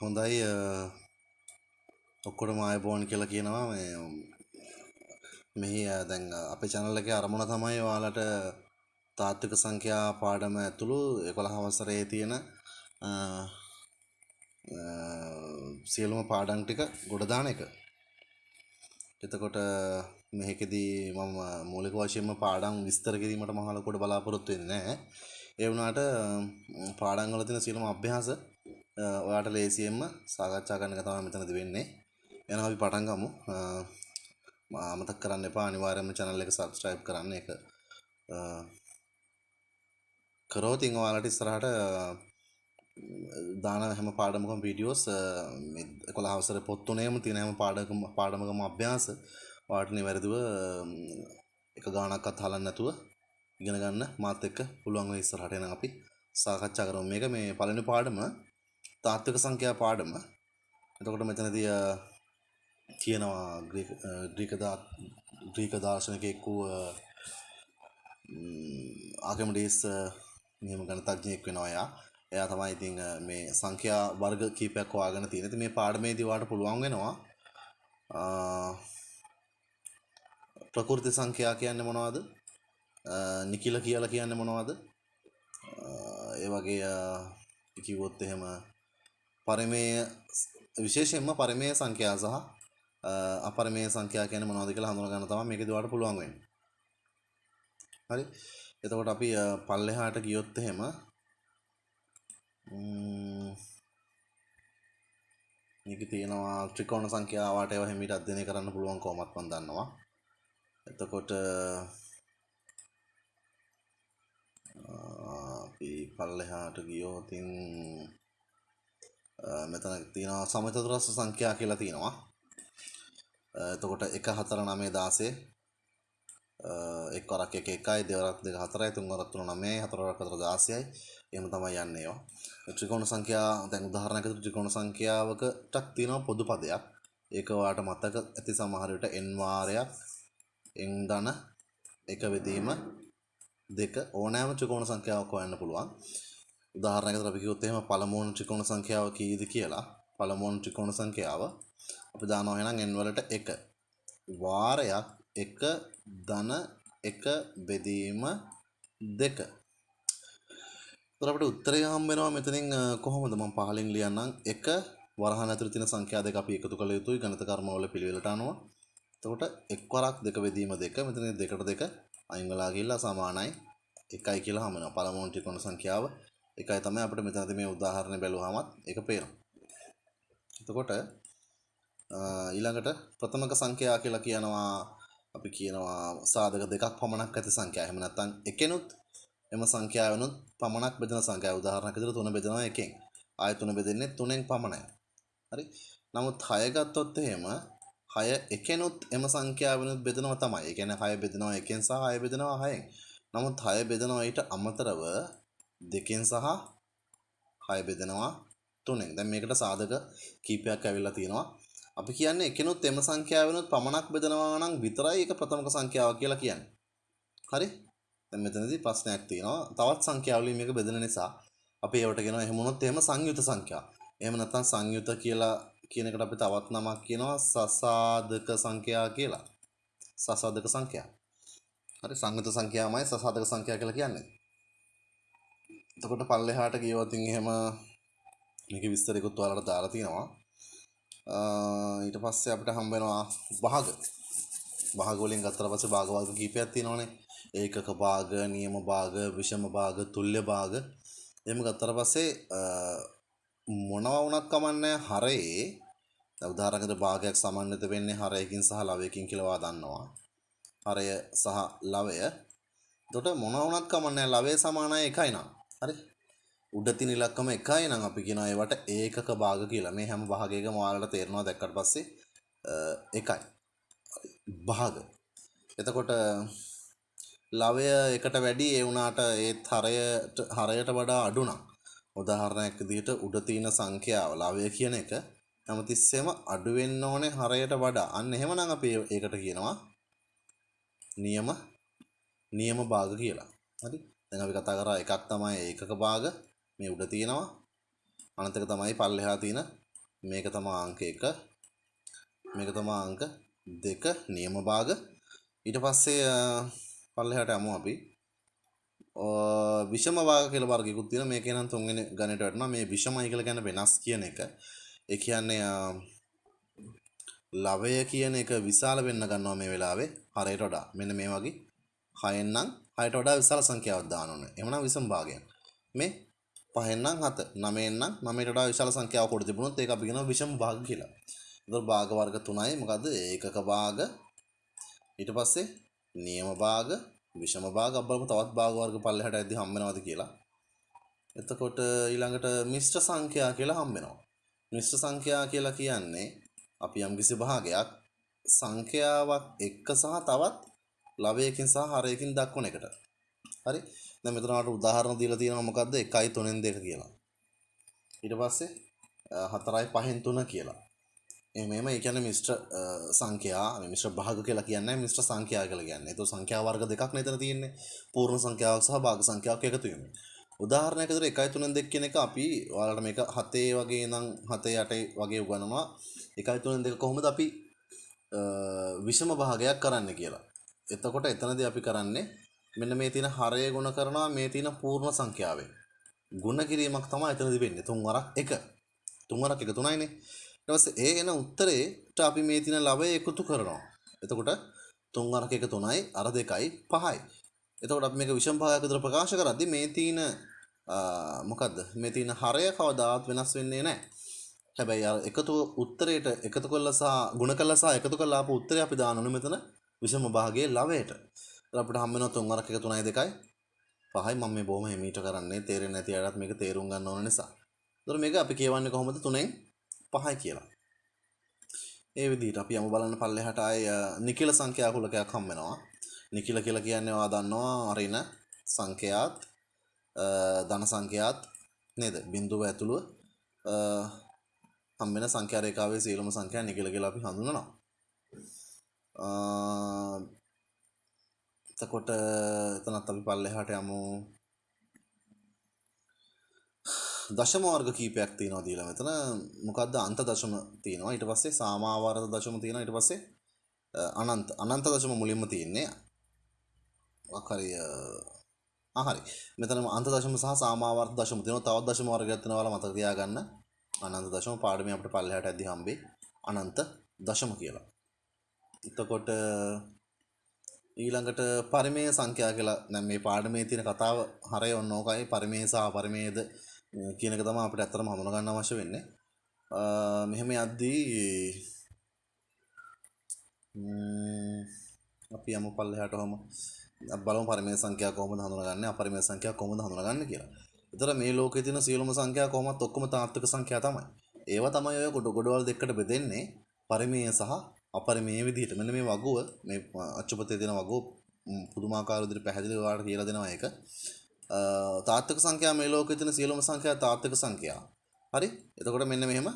හොඳයි ඔක්කොටම ආයබෝන් කියලා කියනවා මේ මෙහි දැන් අපේ චැනල් එකේ අරමුණ තමයි ඔයාලට තාත්වික සංඛ්‍යා පාඩම ඇතුළු 11 වසරේ තියෙන සියලුම පාඩම් ටික ගොඩ දාන එක. එතකොට මේකෙදී මම මූලික වශයෙන්ම පාඩම් විස්තර කිරීමට මහ ලොකුට බලාපොරොත්තු වෙන්නේ නැහැ. ඒ වුණාට පාඩම් වල තියෙන සියලුම අභ්‍යාස ඔයාට ලේසියෙන්ම සාකච්ඡා කරන්න එක තමයි මෙතනදී වෙන්නේ. එහෙනම් අපි පටන් ගමු. අමතක කරන්න එපා අනිවාර්යයෙන්ම channel එක subscribe කරන්න. ඒක කරොත් ඉතින් ඔයාලට ඉස්සරහට දාන හැම පාඩමකම වීඩියෝස් මේ 11 අවසර පොත් තුනේම තියෙන හැම පාඩකම පාඩමකම අභ්‍යාස ඔයාලට නිවැරදිව එක ගානක්වත් හලන්න නැතුව ඉගෙන ගන්න මාත් එක්ක පුළුවන් වෙයි ඉස්සරහට එනම් අපි සාකච්ඡා කරමු. මේක මේ පළවෙනි පාඩම තාත්වික සංඛ්‍යා පාඩම. එතකොට මෙතනදී තියෙනවා ග්‍රීක ග්‍රීක ග්‍රීක දාර්ශනිකයෙක් වූ ආගමඩීස් මෙහෙම ගණිතඥයෙක් වෙනවා එයා. එයා තමයි ඉතින් මේ සංඛ්‍යා වර්ග කීපයක් හොයාගෙන තියෙන්නේ. ඉතින් මේ පාඩමේදී ඔයාලට පුළුවන් වෙනවා ප්‍රකෘති සංඛ්‍යා කියන්නේ මොනවද? නිකිල කියලා කියන්නේ මොනවද? ඒ වගේ කිව්වොත් එහෙම පරිමේය විශේෂයෙන්ම පරිමේය සංඛ්‍යා සහ අපරිමේය සංඛ්‍යා කියන්නේ මොනවද කියලා හඳුනා ගන්න තමයි මේකදී ඔයාලට පුළුවන් වෙන්නේ. හරි. එතකොට අපි පල්ලෙහාට ගියොත් එහෙම මේක තියෙනවා ත්‍රිකෝණ සංඛ්‍යාවට ඒවා හැමීට අධ්‍යයනය කරන්න පුළුවන් කොහොමත් මම දන්නවා. එතකොට අපි පල්ලෙහාට ගියෝතින් මෙතන තියෙනවා සමචතුරස්‍ර සංඛ්‍යා කියලා තියෙනවා. එතකොට 1 4 9 16 එක් වරක් එක එකයි දෙවරක් දෙක හතරයි තුන් වරක් තුන 9යි හතර වරක් හතර 16යි එහෙම තමයි යන්නේ ඒවා. ත්‍රිකෝණ සංඛ්‍යා දැන් උදාහරණයකට ත්‍රිකෝණ සංඛ්‍යාවකටක් තියෙනවා පොදු පදයක්. ඒක ඔයාලට මතක ඇති සමහර විට n වාරයක් n ධන එක වෙදීම දෙක ඕනෑම ත්‍රිකෝණ සංඛ්‍යාවක් හොයන්න පුළුවන්. උදාහරණයකට අපි කිව්වොත් එහෙම පළමුවන ත්‍රිකෝණ සංඛ්‍යාව කීයද කියලා. පළමුවන ත්‍රිකෝණ සංඛ්‍යාව අපි දානවා එහෙනම් n වලට 1. වාරයක් 1 ධන 1 බෙදීම 2. එතකොට අපිට උත්තරය හම්බ වෙනවා මෙතනින් කොහොමද මම පහලින් ලියන්නම් 1 වරහන් ඇතුළේ තියෙන සංඛ්‍යා දෙක අපි එකතු කළ යුතුයි ගණිත කර්ම වල පිළිවෙලට අනුව. එතකොට එක් වරක් දෙක බෙදීම 2 මෙතන දෙකට දෙක අයින් වෙලා ගිහිල්ලා සමානයි 1යි කියලා හම්බ වෙනවා. පළමුවන ත්‍රිකෝණ සංඛ්‍යාව එකයි තමයි අපිට මෙතනදී මේ උදාහරණය බැලුවාමත් ඒක පේනවා. එතකොට ඊළඟට ප්‍රථමක සංඛ්‍යා කියලා කියනවා අපි කියනවා සාධක දෙකක් පමණක් ඇති සංඛ්‍යා. එහෙම නැත්නම් එකෙනුත් එම සංඛ්‍යාවනුත් පමණක් බෙදෙන සංඛ්‍යා. උදාහරණයක් විදිහට 3 බෙදෙනවා එකෙන්. ආය 3 බෙදෙන්නේ 3ෙන් පමණයි. හරි. නමුත් 6 ගත්තොත් එහෙම 6 එකෙනුත් එම සංඛ්‍යාවනුත් බෙදෙනවා තමයි. ඒ කියන්නේ 6 බෙදෙනවා එකෙන් සහ 6 බෙදෙනවා 6ෙන්. නමුත් 6 බෙදෙනවා ඊට අමතරව දෙකෙන් සහ 6 බෙදෙනවා 3ෙන්. දැන් මේකට සාධක කීපයක් ඇවිල්ලා තියෙනවා. අපි කියන්නේ එකනොත් එම සංඛ්‍යාවනොත් පමණක් බෙදනවා නම් විතරයි ඒක ප්‍රථමක සංඛ්‍යාව කියලා කියන්නේ. හරි? දැන් මෙතනදී ප්‍රශ්නයක් තියෙනවා. තවත් සංඛ්‍යාවලින් මේක බෙදෙන නිසා අපි ඒවට කියනවා එහෙම වුණොත් එහෙම සංයුත සංඛ්‍යා. එහෙම නැත්නම් සංයුත කියලා කියන එකට අපි තවත් නමක් කියනවා සසාධක සංඛ්‍යා කියලා. සසාධක සංඛ්‍යා. හරි සංයුත සංඛ්‍යාවමයි සසාධක සංඛ්‍යා කියලා කියන්නේ. එතකොට පල්ලෙහාට ගියොත් එහෙම මේකේ විස්තරයකුත් ඔයාලට දාලා තියෙනවා. ඊට පස්සේ අපිට හම්බ වෙනවා භාග. භාග වලින් ගත්තට පස්සේ භාග වර්ග කීපයක් තියෙනවානේ. ඒකක භාග, නියම භාග, විෂම භාග, තුල්්‍ය භාග. එහෙම ගත්තට පස්සේ මොනවා වුණත් කමන්නේ හරේ උදාහරණයකට භාගයක් සමන්විත වෙන්නේ හරයකින් සහ ලවයකින් කියලා වා දන්නවා. හරය සහ ලවය. එතකොට මොනවා වුණත් කමන්නේ ලවය සමානයි එකයි නා. හරි? උඩ තියෙන ඉලක්කම එකයි නම් අපි කියනවා ඒවට ඒකක භාග කියලා. මේ හැම භාගයකම ඔයාලට තේරෙනවා දැක්කට පස්සේ එකයි. භාග. එතකොට ලවය එකට වැඩි ඒ වුණාට ඒත් හරයට හරයට වඩා අඩු නම් උදාහරණයක් විදිහට උඩ තියෙන සංඛ්‍යාව ලවය කියන එක හැමතිස්සෙම අඩු වෙන්න ඕනේ හරයට වඩා. අන්න එහෙමනම් අපි ඒකට කියනවා නියම නියම භාග කියලා. හරි? දැන් අපි කතා කරා එකක් තමයි ඒකක භාග. මේ උඩ තියෙනවා. අනතක තමයි පල්ලෙහා තියෙන. මේක තමා අංක එක. මේක තමා අංක දෙක නියම භාග. ඊට පස්සේ පල්ලෙහාට යමු අපි. විෂම භාග කියලා වර්ගයකුත් තියෙනවා. මේකේ නම් තුන්වෙනි ගණිතයට වටනවා. මේ විෂමයි කියලා කියන්නේ වෙනස් කියන එක. ඒ කියන්නේ ලවය කියන එක විශාල වෙන්න ගන්නවා මේ වෙලාවේ හරයට වඩා. මෙන්න මේ වගේ හයෙන් නම් හයට වඩා විශාල සංඛ්‍යාවක් දාන්න ඕනේ. එහෙනම් විෂම භාගයක්. මේ පහෙන් නම් හත නවයෙන් නම් නවයට වඩා විශාල සංඛ්‍යාවක් කොට තිබුණොත් ඒක අපි කියනවා විෂම භාග කියලා. එතකොට භාග වර්ග තුනයි. මොකද්ද ඒකක භාග ඊට පස්සේ නියම භාග විෂම භාග. අපලම තවත් භාග වර්ග පල්ලෙහාට ඇද්දි හම්බ වෙනවද කියලා. එතකොට ඊළඟට මිශ්‍ර සංඛ්‍යා කියලා හම්බ වෙනවා මිශ්‍ර සංඛ්‍යා කියලා කියන්නේ අපි යම්කිසි භාගයක් සංඛ්‍යාවක් එක්ක සහ තවත් ලවයකින් සහ හරයකින් දක්වන එකට හරි දැන් මෙතන අපට උදාහරණ දීලා තියෙනවා මොකද්ද 1යි 3න් 2 කියලා ඊට පස්සේ 4යි 5න් 3 කියලා එමෙම ඒ කියන්නේ මිශ්‍ර සංඛ්‍යා මිශ්‍ර භාග කියලා කියන්නේ මිශ්‍ර සංඛ්‍යා කියලා කියන්නේ. ඒතකොට සංඛ්‍යා වර්ග දෙකක් නේ එතන තියෙන්නේ. පූර්ණ සංඛ්‍යාවක් සහ භාග සංඛ්‍යාවක් එකතු වීම. උදාහරණයක් විදිහට 1 3 2 කියන එක අපි ඔයාලට මේක 7 වගේ නම් 7 8 වගේ උගන්වනවා. 1 3 2 කොහොමද අපි විෂම භාගයක් කරන්න කියලා. එතකොට එතනදී අපි කරන්නේ මෙන්න මේ තියෙන හරය ගුණ කරනවා මේ තියෙන පූර්ණ සංඛ්‍යාවෙන්. ගුණ කිරීමක් තමයි එතනදී වෙන්නේ. තුන් වරක් 1. තුන් වරක් 1 3යිනේ. ඊට ඒ එන උත්තරේට අපි මේ තියෙන ලවය එකතු කරනවා. එතකොට 3 වරක 1 3යි අර 2යි 5යි. එතකොට අපි මේක විෂම භාගයක් විතර ප්‍රකාශ කරද්දී මේ තියෙන මොකද්ද? මේ තියෙන හරය කවදාවත් වෙනස් වෙන්නේ නැහැ. හැබැයි අර එකතු උත්තරේට එකතු කළා සහ ಗುಣ කළා සහ එකතු කළා ආපු උත්තරේ අපි දාන්න ඕනේ මෙතන විෂම භාගයේ ලවයට. එතකොට අපිට හම්බ වෙනවා 3 වරක 1 3යි 2යි 5යි මම මේ බොහොම හිමීට කරන්නේ තේරෙන්නේ නැති අයටත් මේක තේරුම් ගන්න ඕන නිසා. එතකොට මේක අපි කියවන්නේ කොහොමද 3ෙන් පහයි කියලා. ඒ විදිහට අපි යමු බලන්න පල්ලෙහාට ආය නිකිල සංඛ්‍යා කුලකයක් හම් වෙනවා. නිකිල කියලා කියන්නේ ඔයා දන්නවා අරින සංඛ්‍යාත් ධන සංඛ්‍යාත් නේද? බිඳුව ඇතුළුව හම් වෙන සංඛ්‍යා රේඛාවේ සියලුම සංඛ්‍යා නිකිල කියලා අපි හඳුන්වනවා. එතකොට එතනත් අපි පල්ලෙහාට යමු. දශම වර්ග කීපයක් තියෙනවා දීලා මෙතන මොකද්ද අන්ත දශම තියෙනවා. ඊට පස්සේ සාමාවර්ත දශම තියෙනවා. ඊට පස්සේ අනන්ත. අනන්ත දශම මුලින්ම තියෙන්නේ මොකක් හරි ආ හරි. මෙතන අන්ත දශම සහ සාමාවර්ත දශම තියෙනවා. තවත් දශම වර්ගයක් තියෙනවා ඔයාලා මතක තියාගන්න. අනන්ත දශම පාඩමේ අපිට පල්ලෙහාට ඇද්දි හම්බේ අනන්ත දශම කියලා. එතකොට ඊළඟට පරිමේය සංඛ්‍යා කියලා දැන් මේ පාඩමේ තියෙන කතාව හරය ඔන්න ඕකයි පරිමේය සහ අපරිමේයද කියන එක තමයි අපිට ඇත්තටම හඳුනා ගන්න අවශ්‍ය වෙන්නේ. මෙහෙම යද්දී අපි යමු පල්ලෙහාට ඔහම බලමු පරිමේය සංඛ්‍යා කොහොමද හඳුනාගන්නේ අපරිමේය සංඛ්‍යා කොහොමද හඳුනාගන්නේ කියලා. ඒතර මේ ලෝකේ තියෙන සියලුම සංඛ්‍යා කොහොමත් ඔක්කොම තාත්වික සංඛ්‍යා තමයි. ඒවා තමයි ඔය කොට ගොඩවල් දෙකකට බෙදෙන්නේ පරිමේය සහ අපරිමේය විදිහට. මෙන්න මේ වගුව මේ අච්චුපතේ තියෙන වගුව පුදුමාකාර විදිහට පැහැදිලිව ඔයාලට කියලා දෙනවා ඒක. තාත්තික සංඛ්‍යා මේ ලෝකෙ තියෙන සියලුම සංඛ්‍යා තාත්තික සංඛ්‍යා. හරි? එතකොට මෙන්න මෙහෙම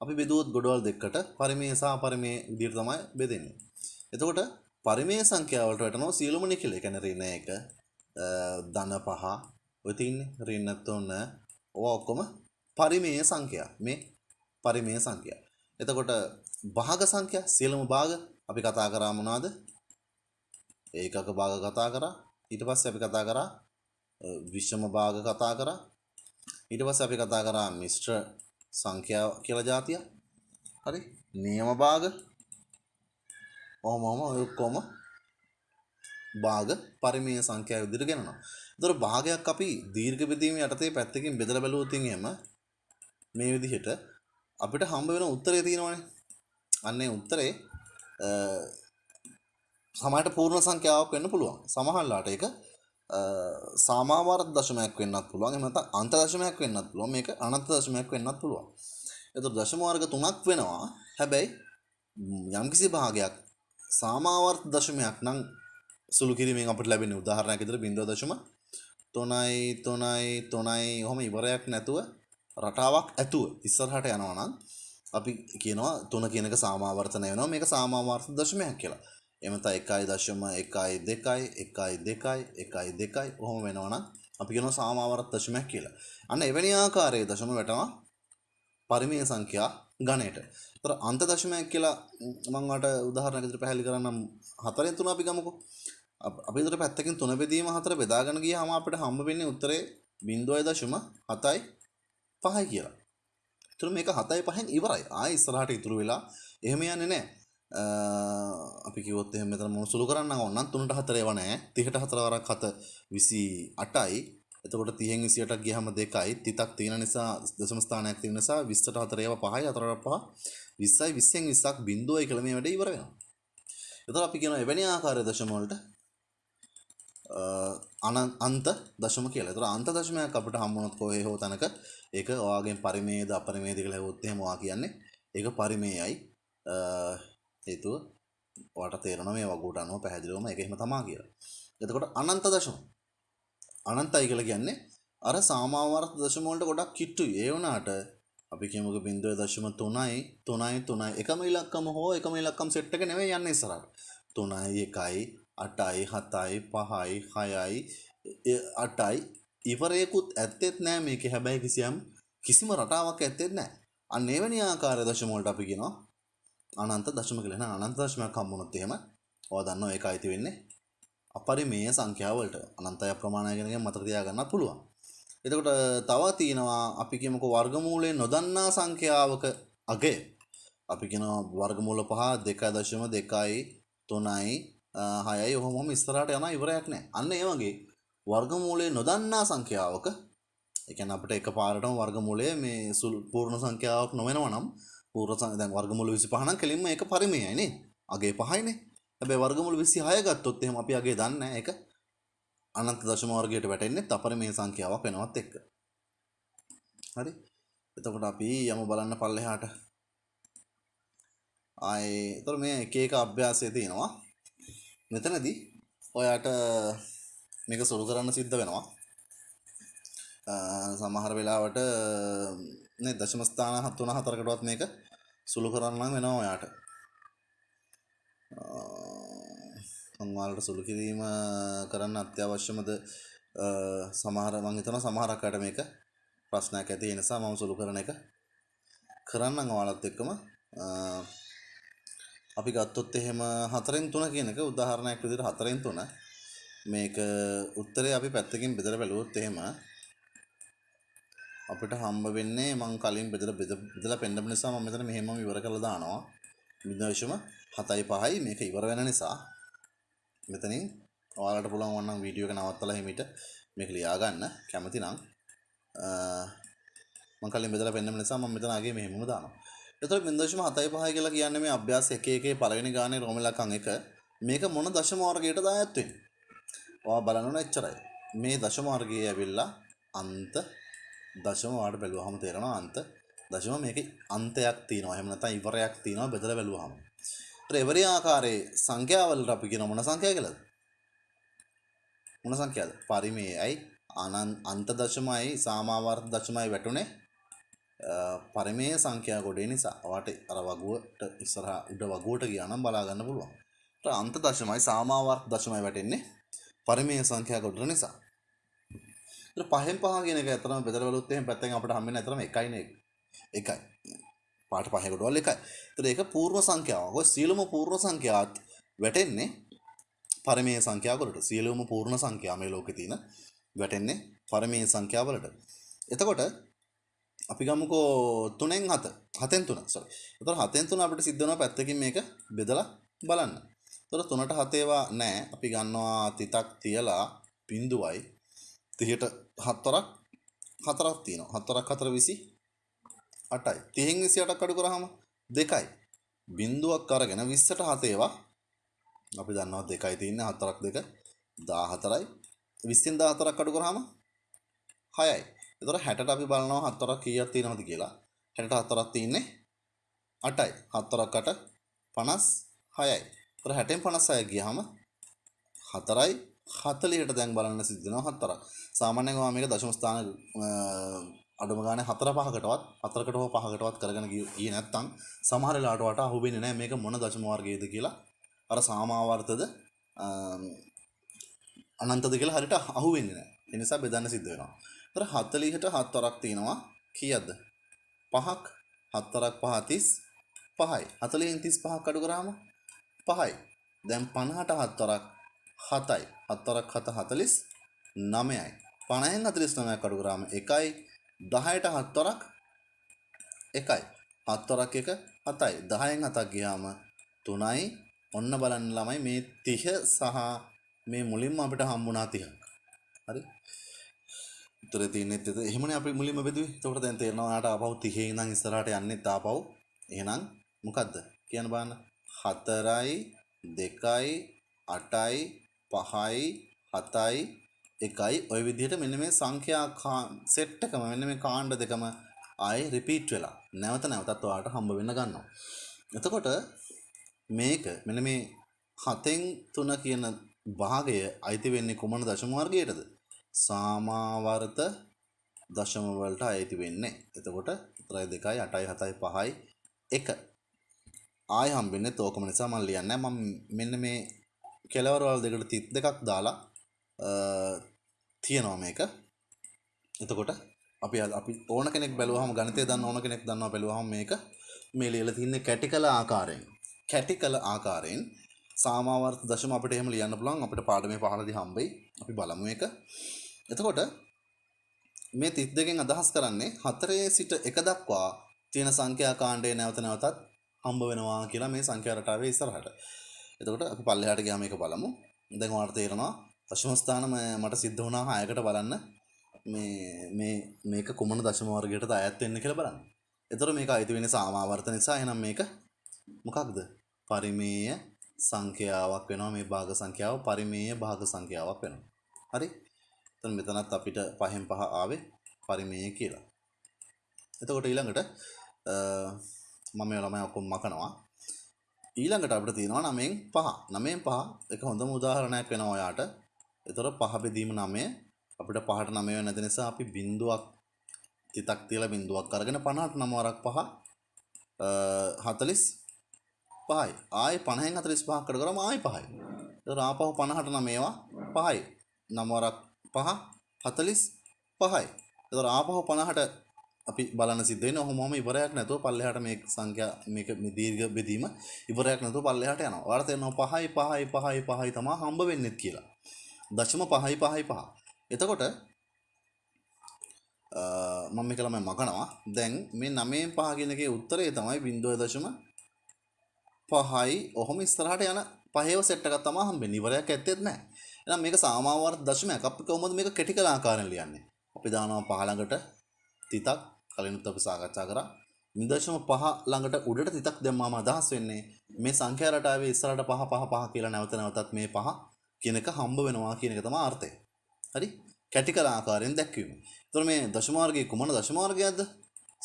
අපි බෙදුවොත් ගොඩවල් දෙකකට පරිමේය සහ අපරිමේය විදිහට තමයි බෙදෙන්නේ. එතකොට පරිමේය සංඛ්‍යා වලට වැටෙනවා සියලුම නිකිල. ඒ කියන්නේ ඍණ 1, ධන 5, ඔය තින්නේ ඍණ 3, ඔවා ඔක්කොම පරිමේය සංඛ්‍යා. මේ පරිමේය සංඛ්‍යා. එතකොට භාග සංඛ්‍යා සියලුම භාග අපි කතා කරා මොනවද? ඒකක භාග කතා කරා. ඊට පස්සේ අපි කතා කරා විෂම භාග කතා කරා ඊට පස්සේ අපි කතා කරා මිශ්‍ර සංඛ්‍යා කියලා જાතිය හරි නියම භාග ඔහොම ඔහොම ඔය ඔක්කොම භාග පරිමේය සංඛ්‍යාව විදිහට ගණනවා. ඒතර භාගයක් අපි දීර්ඝ බෙදීම යටතේ පැත්තකින් බෙදලා බැලුවොත් එහෙම මේ විදිහට අපිට හම්බ වෙන උත්තරය තියෙනවානේ. අන්නේ උත්තරේ සමහරට පූර්ණ සංඛ්‍යාවක් වෙන්න පුළුවන්. සමහරලාට ඒක සාමාවර්ත දශමයක් වෙන්නත් පුළුවන්. එහෙම නැත්නම් අන්ත දශමයක් වෙන්නත් පුළුවන්. මේක අනන්ත දශමයක් වෙන්නත් පුළුවන්. එතකොට දශම වර්ග තුනක් වෙනවා. හැබැයි යම්කිසි භාගයක් සාමාවර්ත දශමයක් නම් සුළු කිරීමෙන් අපිට ලැබෙන උදාහරණයක් විදිහට 0.3යි 3යි 3යි ඔහොම ඉවරයක් නැතුව රටාවක් ඇතුව ඉස්සරහට යනවා නම් අපි කියනවා 3 කියන එක සාමාවර්තනය වෙනවා මේක සාමාවර්ත දශමයක් කියලා එමත එකයි දශම එකයි දෙකයි එකයි දෙකයි එකයි දෙකයි ඔහොම වෙනවනම් අපි කියනවා සාමාවර්ත දශමයක් කියලා. අන්න එවැනි ආකාරයේ දශම වැටෙනවා පරිමේය සංඛ්‍යා ගණයට. ඒතර අන්ත දශමයක් කියලා මම වට උදාහරණයක් විදිහට පැහැදිලි කරන්නම් හතරෙන් තුන අපි ගමුකෝ. අප- අපි විතර පැත්තකින් තුන බෙදීම හතර බෙදාගෙන ගියාම අපිට හම්බ වෙන්නේ උත්තරේ 0.7යි 5යි කියලා. ඒතර මේක 7යි 5න් ඉවරයි. ආයෙ ඉස්සරහට ඉතුරු වෙලා එහෙම යන්නේ නැහැ. අ, අපි කිව්වොත් එහෙම මෙතන මොන සුළු කරන්න ඕන නම් 3ට 4 ඒවා නැහැ. 30ට 4 වරක් 7 28යි. එතකොට 30න් 28ක් ගියහම 2යි. තිතක් තියෙන නිසා දශම ස්ථානයක් තියෙන නිසා 20ට 4 ඒවා 5යි 4ට 5 20යි 20න් 20ක් බිඳුවයි කියලා මේ වැඩේ ඉවර වෙනවා. එතකොට අපි කියනවා එවැනි ආකාරයේ දශම වලට අ, අන- අන්ත දශම කියලා. ඒතර අන්ත දශමයක් අපිට හම්බුනොත් කොහේ හෝ තැනක ඒක ඔයාගෙන් පරිමේයද අපරිමේයද කියලා හෙවොත් එහෙම ඔයා කියන්නේ ඒක පරිමේයයි. අ, හේතුව ඔයාට තේරෙනවා මේ වගුවට අනුව පැහැදිලිවම ඒක එහෙම තමා කියලා. එතකොට අනන්ත දශම. අනන්තයි කියලා කියන්නේ අර සාමාවර්ත දශම වලට ගොඩක් කිට්ටුයි. ඒ වුණාට අපි කියමුකෝ 0.3යි 3යි 3යි එකම ඉලක්කම හෝ එකම ඉලක්කම් සෙට් එක නෙවෙයි යන්නේ ඉස්සරහට. 3යි 1යි 8යි 7යි 5යි 6යි 8යි ඉවරයකුත් ඇත්තෙත් නෑ මේකේ හැබැයි කිසියම් කිසිම රටාවක් ඇත්තෙත් නෑ. අන්න එවැනි ආකාර දශම වලට අපි කියනවා අනන්ත දශම කියලා. එහෙනම් අනන්ත දශමයක් හම්බුනොත් එහෙම ඔයා දන්නවා ඒක අයිති වෙන්නේ අපරිමේය සංඛ්‍යාවලට. අනන්තය ප්‍රමාණය ගැන මතක තියාගන්නත් පුළුවන්. එතකොට තව තියෙනවා අපි කියමුකෝ වර්ගමූලයෙන් නොදන්නා සංඛ්‍යාවක අගය. අපි කියනවා වර්ගමූල පහ 2.2යි 3යි 6යි ඔහොම ඔහොම ඉස්සරහට යනවා ඉවරයක් නැහැ. අන්න ඒ වගේ වර්ගමූලයේ නොදන්නා සංඛ්‍යාවක ඒ කියන්නේ අපිට එකපාරටම වර්ගමූලය මේ සුළු පූර්ණ සංඛ්‍යාවක් නොවෙනවා නම් පූර්ණ සංඛ්‍යා දැන් වර්ගමූල 25 නම් කෙලින්ම ඒක පරිමේයයි නේ. අගේ පහයිනේ. හැබැයි වර්ගමූල 26 ගත්තොත් එහෙම අපි අගේ දන්නේ නැහැ ඒක අනන්ත දශම වර්ගයට වැටෙන්නේ අපරිමේය සංඛ්‍යාවක් වෙනවත් එක්ක. හරි. එතකොට අපි යමු බලන්න පල්ලෙහාට. ආයේ එතකොට මේ එක එක අභ්‍යාසය තියෙනවා. මෙතනදී ඔයාට මේක සුළු කරන්න සිද්ධ වෙනවා. අ, සමහර වෙලාවට නේ දශම ස්ථාන 3 4කටවත් මේක සුළු කරන්න නම් වෙනවා ඔයාට. මං ඔයාලට සුළු කිරීම කරන්න අත්‍යවශ්‍යමද අ, සමහර මං හිතනවා සමහරක් අයට මේක ප්‍රශ්නයක් ඇති ඒ නිසා මම සුළු කරන එක කරන්නම් ඔයාලත් එක්කම අ, අපි ගත්තොත් එහෙම හතරෙන් තුන කියන එක උදාහරණයක් විදිහට හතරෙන් තුන. මේක උත්තරේ අපි පැත්තකින් බෙදලා බැලුවොත් එහෙම අපිට හම්බ වෙන්නේ මං කලින් බෙදලා බෙද- බෙදලා පෙන්නපු නිසා මම මෙතන මෙහෙමම ඉවර කරලා දානවා. විදේශම 7යි 5යි මේක ඉවර වෙන නිසා. මෙතනින් ඔයාලට පුළුවන් වන්නම් වීඩියෝ එක නවත්තලා හිමිට මේක ලියා ගන්න කැමති නම් අ, මං කලින් බෙදලා පෙන්නපු නිසා මම මෙතන ආගේ මෙහෙමම දානවා. එතකොට බින්දශම 7යි 5යි කියලා කියන්නේ මේ අභ්‍යාස එක එකේ පළවෙනි ගානේ රෝම ඉලක්කම් එක. මේක මොන දශම වර්ගයටද අයත් වෙන්නේ? ඔයා බලන්න ඕන එච්චරයි. මේ දශම වර්ගයේ ඇවිල්ලා අන්ත දශම වාට බැලුවහම තේරෙනවා අන්ත දශම මේකේ අන්තයක් තියෙනවා. එහෙම නැත්නම් ඉවරයක් තියෙනවා බෙදලා බැලුවහම. ඒතර එවරි ආකාරයේ සංඛ්‍යාවලට අපි කියන මොන සංඛ්‍යාව කියලාද? මොන සංඛ්‍යාවද? පරිමේයයි අනන් අන්ත දශමයි සාමාවර්ත දශමයි වැටුනේ අ, පරිමේය සංඛ්‍යා කොටේ නිසා ඔයාට අර වගුවට ඉස්සරහා උඩ වගුවට ගියා නම් බලා ගන්න පුළුවන්. ඒතර අන්ත දශමයි සාමාවර්ත දශමයි වැටෙන්නේ පරිමේය සංඛ්‍යා කොට නිසා. ඒතර පහෙන් පහ කියන එක ඇත්තටම බෙදලා බලුවොත් එහෙම පැත්තෙන් අපිට හම්බෙන්නේ ඇත්තටම එකයි නේ එකයි. පාට පහේ කොටවල් එකයි. ඒතර ඒක පූර්ණ සංඛ්‍යාවක්. ඔය සියලුම පූර්ණ සංඛ්‍යාත් වැටෙන්නේ පරිමේය සංඛ්‍යා වලට. සියලුම පූර්ණ සංඛ්‍යා මේ ලෝකේ තියෙන වැටෙන්නේ පරිමේය සංඛ්‍යා වලට. එතකොට අපි ගමුකෝ තුනෙන් හත. හතෙන් තුන සොරි එතකොට හතෙන් තුන අපිට සිද්ධ වෙනවා පැත්තකින් මේක බෙදලා බලන්න. එතකොට තුනට හතේවා නැහැ. අපි ගන්නවා තිතක් තියලා බිඳුවයි. 30ට හතරක් හතරක් තියෙනවා. හතරක් හතර 20 8යි 30න් 28ක් අඩු කරාම දෙකයි. බිඳුවක් අරගෙන 20ට හතේවා අපි දන්නවා දෙකයි තියෙන්නේ. හතරක් දෙක 14යි 20න් 14ක් අඩු කරාම 6යි එතකොට 60ට අපි බලනවා හතරක් කීයක් තියෙනවද කියලා. 60ට හතරක් තියෙන්නේ 8යි 4ක් 8 56යි එතකොට 60න් 56 ගියාම 4යි 40ට දැන් බලන්න සිද්ධ වෙනවා හතරක්. සාමාන්‍යයෙන් ඔයා මේක දශම ස්ථාන අ, අඩුම ගානේ හතර පහකටවත් හතරකට හෝ පහකටවත් කරගෙන ගිය- ගියේ නැත්තම් සමහර වෙලාවට වට අහුවෙන්නේ නැහැ මේක මොන දශම වර්ගයේද කියලා. අර සාමාවර්තද අම්, අනන්තද කියලා හරියට අහුවෙන්නේ නැහැ ඒ නිසා බෙදන්න සිද්ධ වෙනවා. ඒතර 40ට හතරක් තියෙනවා. කීයක්ද? පහක් හත්තරක් පහ තිස් පහයි. හතලින් තිස් පහක් අඩු කරාම පහයි. දැන් පණහට හත්වරක් හතයි. හත්වරක් හත හතලිස් නමයයි පණහෙන් හතලිස් නමයක් අඩු කරාම එකයි. දහයට හත්වරක් එකයි. හත්වරක් එක හතයි. දහයෙන් හතක් ගියාම තුනයි. ඔන්න බලන්න ළමයි මේ තිහ සහ මේ මුලින්ම අපිට හම්බුණා තිහක් හරි? උතර තියනෙත් එත එහෙමන අපි මුලින්ම බෙදුවේ. එතකොට දැන් තේරෙනවා ඔයාලට ආපහු 30 ඉඳන් ඉස්සරහට යන්නෙත් ආපහු. එහෙනම් මොකද්ද? කියන්න බලන්න. 4යි 2යි 8යි 5යි 7යි 1යි ওই විදිහට මෙන්න මේ සංඛ්‍යා සෙට් එකම මෙන්න මේ කාණ්ඩ දෙකම ආයේ රිපීට් වෙලා. නැවත නැවතත් ඔයාලට හම්බ වෙන්න ගන්නවා. එතකොට මේක මෙන්න මේ හතෙන් තුන කියන භාගය අයිති වෙන්නේ කුමන දශම වර්ගයටද? සාමාවර්ත දශම වලට අයිති වෙන්නේ. එතකොට 3 2යි 8යි 7යි 5යි 1. ආය හම්බෙන්නේ තෝකම නිසා මම ලියන්නේ මම මෙන්න මේ කෙලවර වල දෙකට 32ක් දාලා තියෙනවා මේක. එතකොට අපි අපි ඕන කෙනෙක් බැලුවහම ගණිතය දන්න ඕන කෙනෙක් දන්නවා බැලුවහම මේක මේ ලියලා තින්නේ කැටිකල ආකාරයෙන්. කැටිකල ආකාරයෙන් සාමාවර්ත දශම අපිට එහෙම ලියන්න පුළුවන් අපිට පාඩමේ පහළදී හම්බෙයි. අපි බලමු මේක. එතකොට මේ 32කින් අදහස් කරන්නේ 4 සිට 1 දක්වා තියෙන සංඛ්‍යා කාණ්ඩය නැවත නැවතත් හම්බ වෙනවා කියලා මේ සංඛ්‍යා රටාවේ ඉස්සරහට. එතකොට අපි පල්ලෙහාට ගියාම මේක බලමු. දැන් ඔයාලට තේරෙනවා දශම ස්ථාන මට සිද්ධ වුණා 6කට බලන්න මේ මේ මේක කුමන දශම වර්ගයටද අයත් වෙන්නේ කියලා බලන්න. එතකොට මේක අයිති වෙන්නේ සාමාවර්ත නිසා එහෙනම් මේක මොකක්ද? පරිමේය සංඛ්‍යාවක් වෙනවා මේ භාග සංඛ්‍යාව පරිමේය භාග සංඛ්‍යාවක් වෙනවා. හරි? එතන මෙතනත් අපිට පහෙන් පහ ආවේ පරිමේය කියලා. එතකොට ඊළඟට මම මේ ළමයි ඔක්කොම මකනවා. ඊළඟට අපිට තියෙනවා 9න් 5. 9න් 5 එක හොඳම උදාහරණයක් වෙනවා ඔයාට. එතකොට පහ බෙදීම 9 අපිට පහට 9 වෙන්නේ නැති නිසා අපි බිඳුවක් තිතක් තියලා බිඳුවක් අරගෙන 50ට 9 වරක් 5 40 5යි. ආයේ 50න් 45ක් අඩු කරාම ආයේ 5යි. එතකොට ආපහු 50ට 9 ඒවා 5යි. 9 වරක් පහ හතලිස් පහයි. එතර ආපහු පණහට අපි බලන්න සිද්ධෙන හොම ඉවරයක් නැතුව පල්ලෙහට මේ සංඛ්‍යා මේක දීර්ඝ බෙදීම ඉවරයක් නැතුව පල්ලෙහට යනවා. වාර්තය නො පහයි පහයි පහයි පහයි තමා හම්බ වෙන්නෙත් කියලා. දශම පහයි පහයි පහ. එතකොට මම කළම මකනවා දැන් මේ නමයෙන් පහගෙනගේ උත්තරේ තමයි බින්දුව දශම පහයි. ඔහොම ඉස්තරහට යන පහව සෙට්ටකත් තමා හම්බෙන් ඉවරයක් ඇත්තෙත් නෑ එහෙනම් මේක සාමාවර්ත දශමයක්. අපි කොහොමද මේක කෙටි කළ ආකාරයෙන් ලියන්නේ? අපි දානවා පහ ළඟට තිතක් කලිනුත් අපි සාකච්ඡා කරා. 0.5 ළඟට උඩට තිතක් දැම්මාම අදහස් වෙන්නේ මේ සංඛ්‍යා රටාවේ ඉස්සරහට පහ පහ පහ කියලා නැවත නැවතත් මේ පහ කියන එක හම්බ වෙනවා කියන එක තමයි අර්ථය. හරි? කැටි කළ ආකාරයෙන් දැක්වීම. එතකොට මේ දශම වර්ගයේ කුමන දශම වර්ගයක්ද?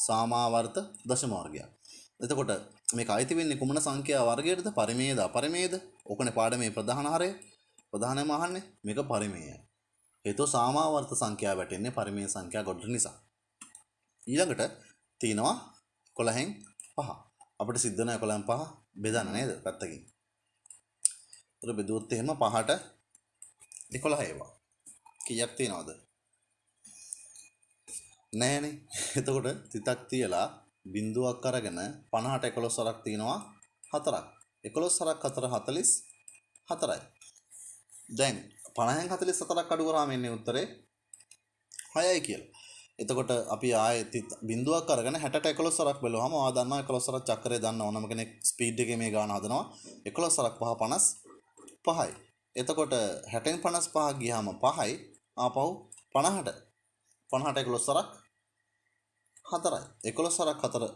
සාමාවර්ත දශම වර්ගයක්. එතකොට මේක අයිති වෙන්නේ කුමන සංඛ්‍යා වර්ගයකටද? පරිමේයද අපරිමේයද? ඕකනේ පාඩමේ ප්‍රධාන හරය. ප්‍රධානම අහන්නේ මේක පරිමේය. හේතුව සාමාවර්ත සංඛ්‍යාව වැටෙන්නේ පරිමේය සංඛ්‍යා ගොඩ නිසා. ඊළඟට තියෙනවා 11න් 5. අපිට සිද්ධ වෙන 11න් 5 බෙදන්න නේද පැත්තකින්. ඒතර බෙදුවොත් එහෙම 5ට 11 ඒවා. කීයක් තියෙනවද? නෑනේ. එතකොට තිතක් තියලා බිඳුවක් අරගෙන 50ට 11 සරක් තියෙනවා 4ක්. 11 සරක් 4 44යි. දැන් පණහැන් හතලි සතරක් අඩු කරාම එන්නේ උත්තරේ හයයි කියලා. එතකොට අපි ආයෙත් බිඳුවක් අරගෙන 60ට 11 සරක් බැලුවාම ඔයා දන්නවා 11 සරක් චක්‍රය දන්න ඕනම කෙනෙක් ස්පීඩ් එකේ මේ ගාන හදනවා 11 සරක් 5 55යි. එතකොට 60න් 55 ගියාම 5යි ආපහු 50ට 50ට 11 සරක් 4යි. 11 සරක් 4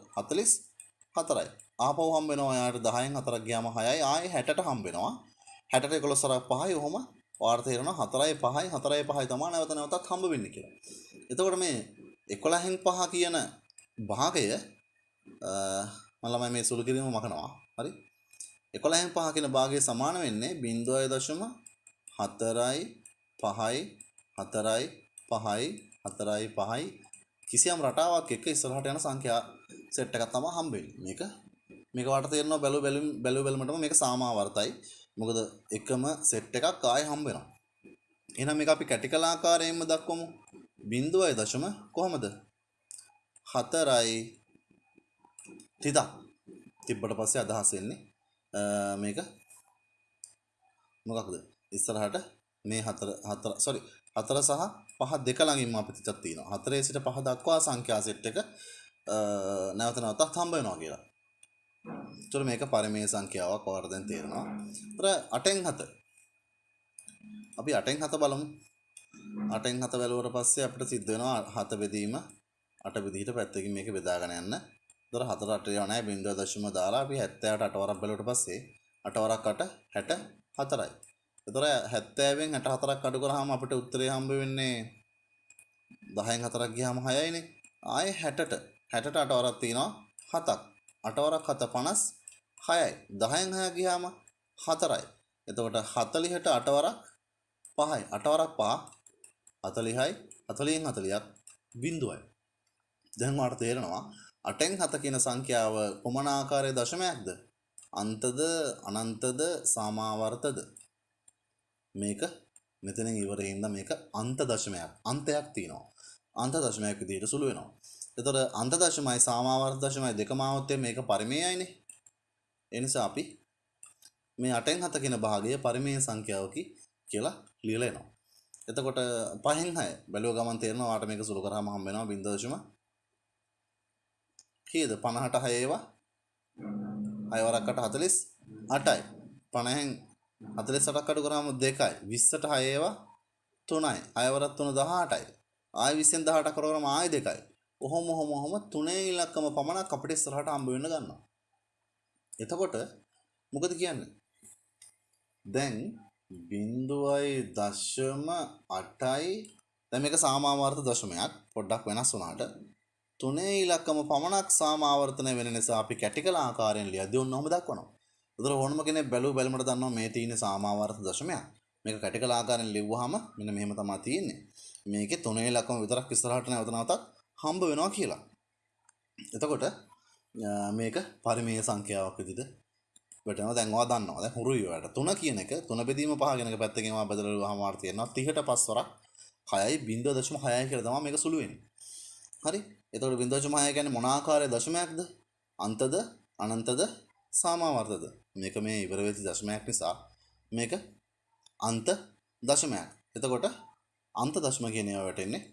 44යි. ආපහු හම්බ වෙනවා යාට 10න් 4ක් ගියාම 6යි ආයේ 60ට හම්බ වෙනවා. හැටට එකොළොස්සරක් පහයි ඔහොම වාර්ත තේරෙනවා හතරයි පහයි හතරයි පහයි තමයි නැවත නැවතත් හම්බ වෙන්නේ කියලා. එතකොට මේ 11න් පහ කියන භාගය මම ළමයි මේ සුළු කිරීම මකනවා. හරි? 11න් පහ කියන භාගය සමාන වෙන්නේ 0.4යි 5යි 4යි 5යි 4යි 5යි කිසියම් රටාවක් එක්ක ඉස්සරහට යන සංඛ්‍යා සෙට් එකක් තමයි හම්බෙන්නේ. මේක මේක වට තේරෙනවා බැලු බැලු බැලු බැලමටම මේක සාමාවර්තයි. මොකද එකම සෙට් එකක් ආය හම්බ වෙනවා. එහෙනම් මේක අපි කැටිකල ආකාරයෙන්ම දක්වමු. 0.0 කොහමද? 4යි තිදක් තිබ්බට පස්සේ අදහස් වෙන්නේ අ, මේක මොකක්ද ඉස්සරහට මේ හතර හතර සොරි හතර සහ පහ දෙක ළඟින්ම අපි තිතක් තියෙනවා හතරේ සිට පහ දක්වා සංඛ්‍යා සෙට් එක අ, නැවත නැවතත් හම්බ වෙනවා කියලා එතකොට මේක පරිමේය සංඛ්‍යාවක් ඔයාලට දැන් තේරෙනවා. එතකොට 8න් 7. අපි 8න් 7 බලමු. 8න් 7 බැලුවට පස්සේ අපිට සිද්ධ වෙනවා 7 බෙදීම 8 විදිහට පැත්තකින් මේක බෙදාගෙන යන්න. එතකොට 4 8 ඒවා නැහැ බිංදුව දශම දාලා අපි 78 8 වරක් බැලුවට පස්සේ 8 වරක් 8 64යි. එතකොට 70න් 64ක් අඩු කරාම අපිට උත්තරේ හම්බ වෙන්නේ 10න් 4ක් ගියාම 6යිනේ. ආයේ 60ට 60ට 8 වරක් තියෙනවා 7ක්. 8 වරක් 7 56යි. 10න් 6 ගියාම 4යි. එතකොට 40ට 8 වරක් 5යි. 8 වරක් 5 40යි. 40න් 40ක් බිඳුවයි. දැන් ඔයාලට තේරෙනවා 8න් 7 කියන සංඛ්‍යාව කොමන ආකාරයේ දශමයක්ද? අන්තද අනන්තද සමාවර්තද? මේක මෙතනින් ඉවරේ ඉඳන් මේක අන්ත දශමයක්. අන්තයක් තියෙනවා. අන්ත දශමයක් විදිහට සුළු වෙනවා. එතකොට අන්ත දශමයි සමාවර්ත දශමයි දෙකම આવොත් මේක පරිමේයයිනේ. ඒ නිසා අපි මේ 8න් 7 කියන භාගය පරිමේය සංඛ්‍යාවකි කියලා ලියලා එනවා. එතකොට 5න් 6 බැලුව ගමන් තේරෙනවා වාට මේක සුළු කරාම හම්බ වෙනවා 0. කීයද 50ට 6 ඒවා? 6 වරක්කට 48යි 50න් 48ක් අඩු කරාම 2යි 20ට 6 ඒවා? 3යි 6 වරක් 3 18යි ආයි 20න් 18 කරාම ආයි 2යි ඔහොම ඔහොම ඔහොම තුනේ ඉලක්කම පමණක් අපිට ඉස්සරහට හම්බ වෙන්න ගන්නවා. එතකොට මොකද කියන්නේ දැන් බින්දුවයි දශම අටයි දැන් මේක සාමාවර්ත දශමයක් පොඩ්ඩක් වෙනස් වුණාට තුනේ ඉලක්කම පමණක් සාමාවර්තනය වෙන නිසා අපි කැටිකල ආකාරයෙන් ලියද්දී ඔන්න ඔහොම දක්වනවා. ඒතර ඕනම කෙනෙක් බැලුව බැලමට දන්නවා මේ තියෙන සාමාවර්ත දශමයක්. මේක කැටිකල ආකාරයෙන් ලිව්වහම මෙන්න මෙහෙම තමයි තියෙන්නේ. මේකේ තුනේ ඉලක්කම විතරක් ඉස්සරහට නැවත නැවතත් හම්බ වෙනවා කියලා. එතකොට අ, මේක පරිමේය සංඛ්‍යාවක් විදිහට වැටෙනවා. දැන් ඔයා දන්නවා. දැන් හුරුයි ඔයාලට 3 කියන එක 3 බෙදීම 5 කියන එක පැත්තකින් ඔයා බදලා වහම වාර්ත තියෙනවා. 30ට 5 වරක් 6යි 0.6යි කියලා තමයි මේක සුළු වෙන්නේ. හරි? එතකොට 0.6 කියන්නේ මොන ආකාරයේ දශමයක්ද? අන්තද අනන්තද සාමාවර්තද? මේක මේ ඉවර වෙච්ච දශමයක් නිසා මේක අන්ත දශමයක්. එතකොට අන්ත දශම කියන ඒවා වැටෙන්නේ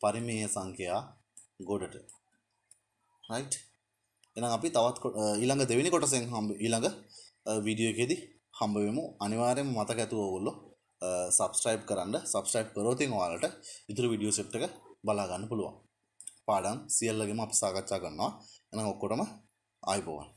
පරිමේය සංඛ්‍යා ගොඩට. රයිට් එහෙනම් අපි තවත් කො- අ, ඊළඟ දෙවෙනි කොටසෙන් හම්බ ඊළඟ වීඩියෝ එකේදී හම්බ වෙමු. අනිවාර්යයෙන්ම මතක ඇතුව ඕගොල්ලෝ සබස්ක්‍රයිබ් කරන්න. සබස්ක්‍රයිබ් කරොත් ඉතින් ඔයාලට ඉතුරු වීඩියෝ සෙට් එක බලා ගන්න පුළුවන්. පාඩම් සියල්ලගෙම අපි සාකච්ඡා කරනවා. එහෙනම් ඔක්කොටම ආයිබෝවන්